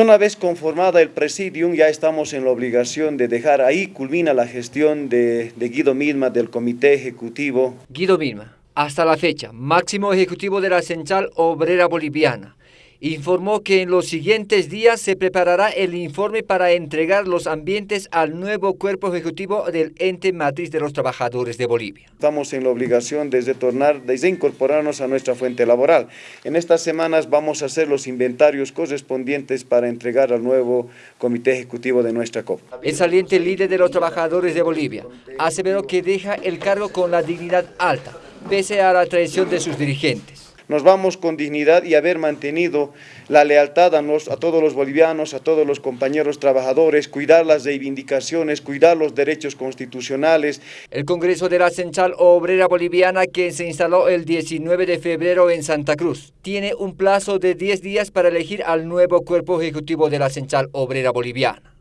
Una vez conformada el presidium, ya estamos en la obligación de dejar ahí, culmina la gestión de, Guido Milma del Comité Ejecutivo. Guido Milma, hasta la fecha, máximo ejecutivo de la Central Obrera Boliviana informó que en los siguientes días se preparará el informe para entregar los ambientes al nuevo cuerpo ejecutivo del ente matriz de los trabajadores de Bolivia. Estamos en la obligación de retornar, de incorporarnos a nuestra fuente laboral. En estas semanas vamos a hacer los inventarios correspondientes para entregar al nuevo comité ejecutivo de nuestra COP. El saliente líder de los trabajadores de Bolivia aseveró que deja el cargo con la dignidad alta, pese a la traición de sus dirigentes nos vamos con dignidad y haber mantenido la lealtad a, a, todos los bolivianos, a todos los compañeros trabajadores, cuidar las reivindicaciones, cuidar los derechos constitucionales. El Congreso de la Central Obrera Boliviana, que se instaló el 19 de febrero en Santa Cruz, tiene un plazo de 10 días para elegir al nuevo cuerpo ejecutivo de la Central Obrera Boliviana.